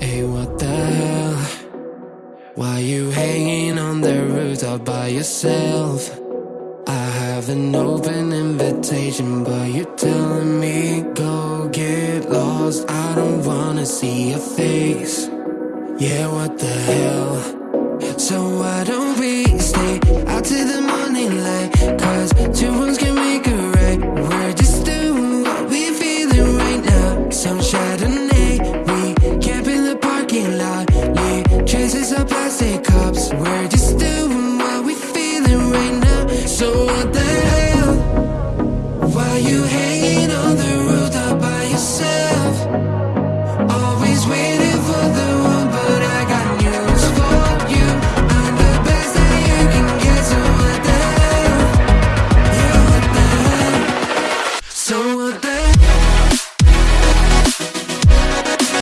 Hey, what the hell? Why you hanging on the rooftop by yourself? I have an open invitation, but you're telling me go get lost. I don't wanna see your face. Yeah, what the hell? So why don't we So what the hell? Why you